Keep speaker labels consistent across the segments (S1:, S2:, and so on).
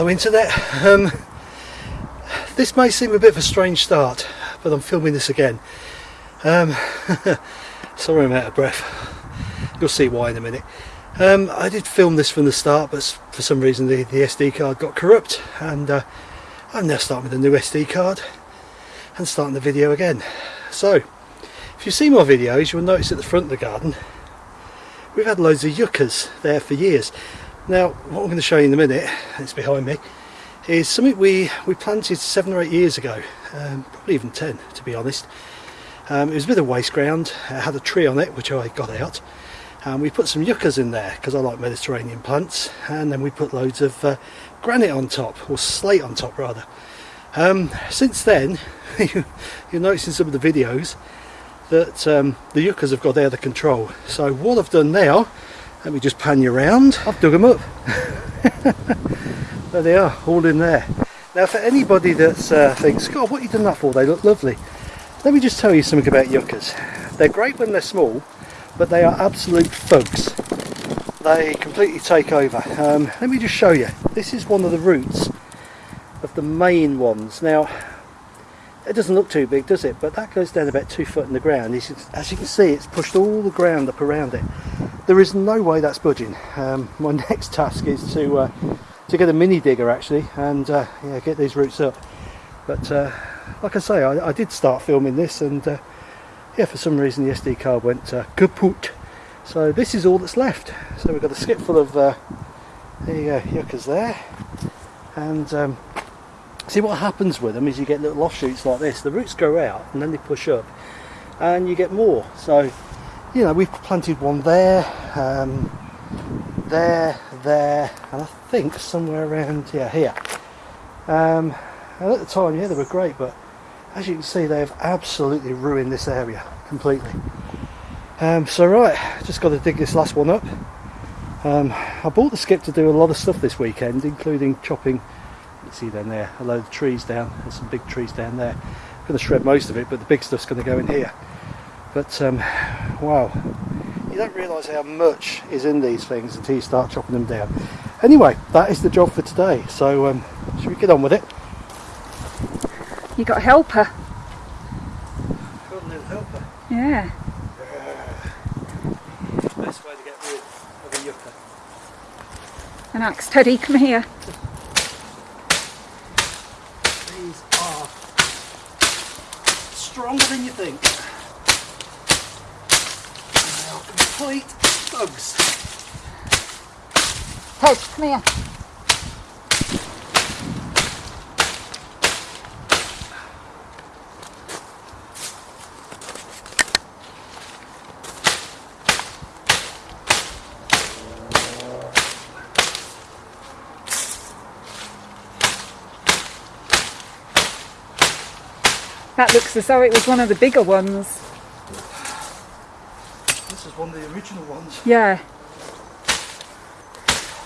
S1: Hello internet. Um, this may seem a bit of a strange start, but I'm filming this again. Um, sorry I'm out of breath. You'll see why in a minute. Um, I did film this from the start, but for some reason the, the SD card got corrupt, and uh, I'm now starting with a new SD card and starting the video again. So, if you see my videos, you'll notice at the front of the garden we've had loads of yuccas there for years. Now, what I'm going to show you in a minute, it's behind me, is something we, we planted seven or eight years ago, um, probably even ten to be honest. Um, it was a bit of waste ground, it had a tree on it which I got out, and we put some yuccas in there because I like Mediterranean plants, and then we put loads of uh, granite on top, or slate on top rather. Um, since then, you'll notice in some of the videos that um, the yuccas have got out of control. So what I've done now let me just pan you around. I've dug them up. there they are, all in there. Now for anybody that uh, thinks, God, what have you done that for? They look lovely. Let me just tell you something about yuccas. They're great when they're small, but they are absolute thugs. They completely take over. Um, let me just show you. This is one of the roots of the main ones. Now, it doesn't look too big, does it? But that goes down about two foot in the ground. As you can see, it's pushed all the ground up around it there is no way that's budging. Um, my next task is to uh, to get a mini digger actually and uh, yeah, get these roots up. But uh, like I say, I, I, did start filming this and uh, yeah, for some reason the SD card went uh, kaput. So this is all that's left. So we've got a skip full of uh, the yuccas there and um, see what happens with them is you get little offshoots like this. The roots grow out and then they push up and you get more. So you know we've planted one there um, there there and I think somewhere around yeah here. Um, and at the time yeah they were great but as you can see they've absolutely ruined this area completely. Um, so right just got to dig this last one up. Um, I bought the skip to do a lot of stuff this weekend including chopping you see down there a load of trees down there's some big trees down there. I'm going to shred most of it but the big stuff's going to go in here. But um, wow don't realise how much is in these things until you start chopping them down. Anyway that is the job for today. So um, should we get on with it?
S2: You got a helper?
S1: Got a little helper?
S2: Yeah.
S1: Best way to get rid of a yucca.
S2: An axe Teddy come here.
S1: These are stronger than you think complete bugs.
S2: Ted, come here. That looks as though it was one of the bigger ones
S1: one of the original ones.
S2: Yeah.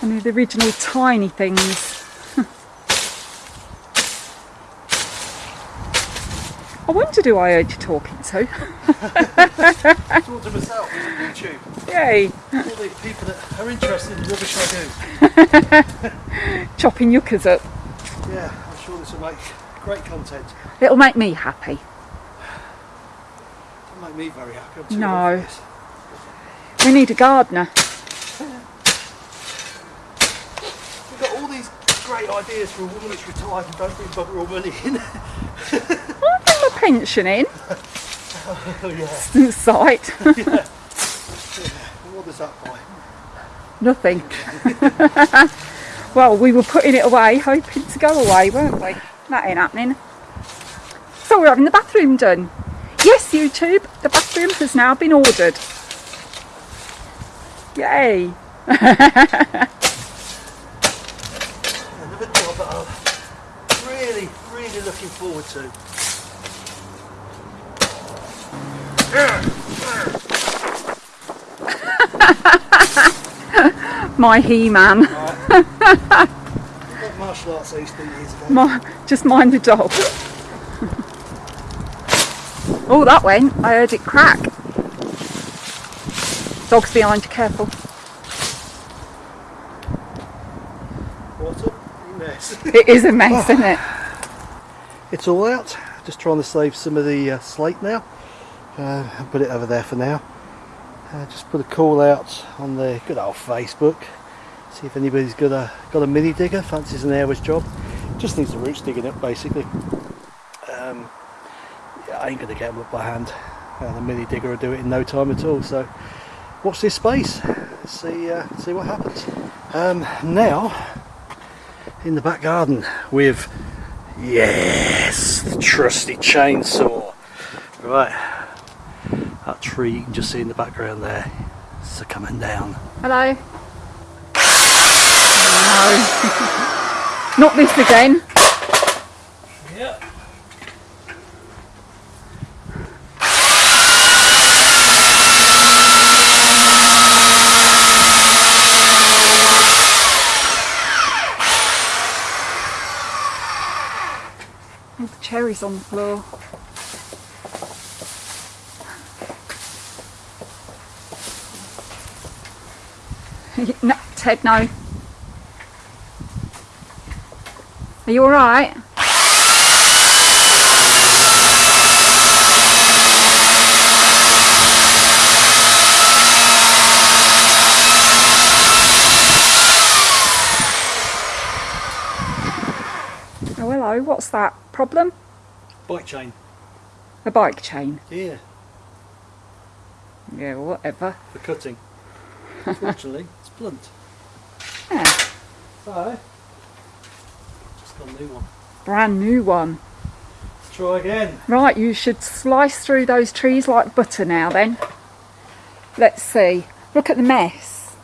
S2: One of the original tiny things. I wondered who I heard you talking to.
S1: Talking to myself on YouTube.
S2: Yay.
S1: All the people that are interested in the rubbish I
S2: do. Chopping yuccas up.
S1: Yeah, I'm sure this will make great content.
S2: It'll make me happy.
S1: It'll make me very happy.
S2: no. We need a gardener.
S1: We've got all these great ideas for a woman that's retired and don't bring bugger all money in.
S2: I'll bring my pension in.
S1: oh, yeah.
S2: Sight.
S1: yeah. What does that buy?
S2: Nothing. well, we were putting it away, hoping to go away, weren't we? That ain't happening. So we're having the bathroom done. Yes, YouTube, the bathroom has now been ordered. Yay!
S1: Another job that I'm really, really looking forward to.
S2: My He-Man.
S1: Right. martial arts I used to years ago.
S2: My, just mind the dog. oh, that went. I heard it crack. Dog's behind you, careful.
S1: What a mess.
S2: It is a mess, isn't it?
S1: It's all out. Just trying to save some of the uh, slate now. Uh, I'll put it over there for now. Uh, just put a call out on the good old Facebook. See if anybody's got a got a mini digger, fancies an hour's job. Just needs the roots digging up basically. Um, yeah, I ain't gonna get them up by hand. Uh, the mini digger will do it in no time at all. So watch this space. See uh, see what happens. Um, now in the back garden with yes the trusty chainsaw. Right, that tree you can just see in the background there. It's a coming down.
S2: Hello? No. Not this again.
S1: Yep.
S2: All on the floor. no, Ted, no. Are you alright? Oh hello, what's that? Problem?
S1: Bike chain.
S2: A bike chain?
S1: Yeah,
S2: Yeah, whatever.
S1: for cutting. Unfortunately, it's blunt.
S2: Yeah,
S1: So, just got a new one.
S2: brand new one.
S1: Let's try again.
S2: Right, you should slice through those trees like butter now then. Let's see. Look at the mess.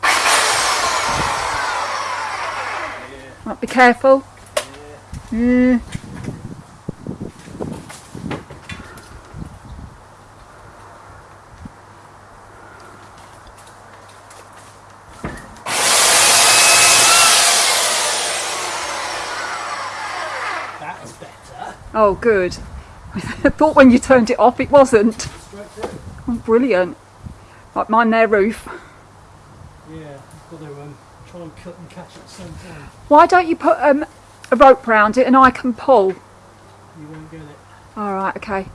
S2: Right, be careful. Mm.
S1: That's better.
S2: Oh, good. I thought when you turned it off it wasn't. Oh, brilliant. Like mine their roof.
S1: Yeah, I've got to um, try and cut and catch at the same time.
S2: Why don't you put um, a rope round it and I can pull?
S1: You won't get it.
S2: Alright, okay.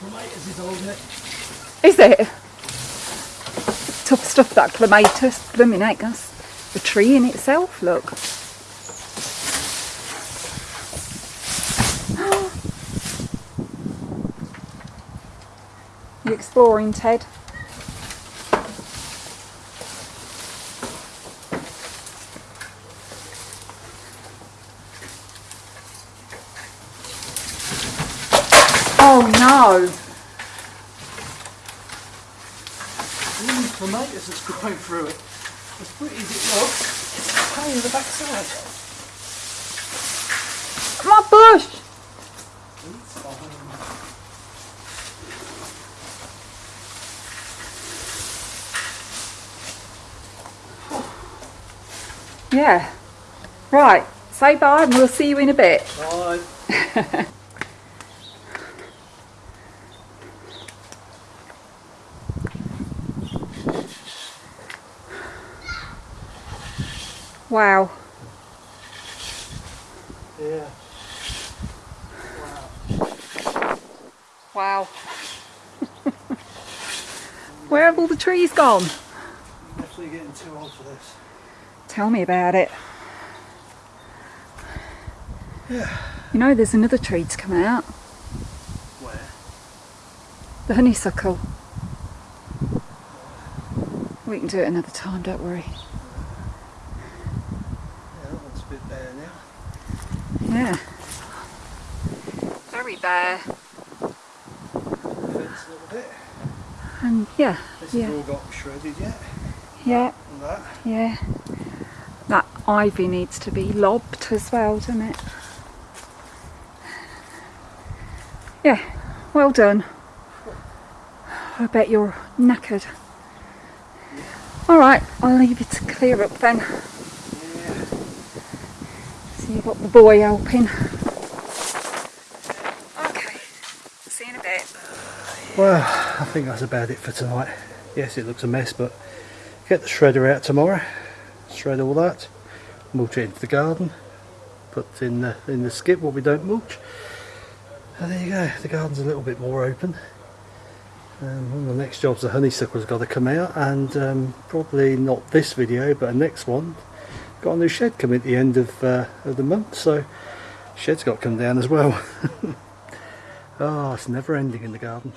S1: Clematis is it.
S2: Is it? Tough stuff that clematis, blooming heck, that's a tree in itself, look. You exploring, Ted? Oh no!
S1: These clematis that's growing through it. As pretty as it looks, it's a pain in the backside.
S2: Come on, bush! Yeah. Right, say bye and we'll see you in a bit.
S1: Fine.
S2: Wow.
S1: Yeah.
S2: Wow. Where have all the trees gone?
S1: I'm Definitely getting too old for this.
S2: Tell me about it.
S1: Yeah.
S2: You know there's another tree to come out.
S1: Where?
S2: The honeysuckle. We can do it another time, don't worry.
S1: Yeah, that one's a bit bare now.
S2: Yeah. Very bare.
S1: Fence a little bit.
S2: And yeah,
S1: This
S2: yeah,
S1: has all got shredded yet.
S2: yeah,
S1: And that.
S2: yeah. That ivy needs to be lobbed as well, doesn't it? Yeah, well done. I bet you're knackered. Alright, I'll leave you to clear up then you've got the boy helping. Okay, see you in a bit.
S1: Well, I think that's about it for tonight. Yes, it looks a mess, but get the shredder out tomorrow, shred all that, mulch it into the garden, put in the, in the skip what we don't mulch. And there you go, the garden's a little bit more open. Um, one of the next jobs the honeysuckle's got to come out and um, probably not this video but the next one Got a new shed coming at the end of, uh, of the month, so shed's got to come down as well. oh, it's never ending in the garden.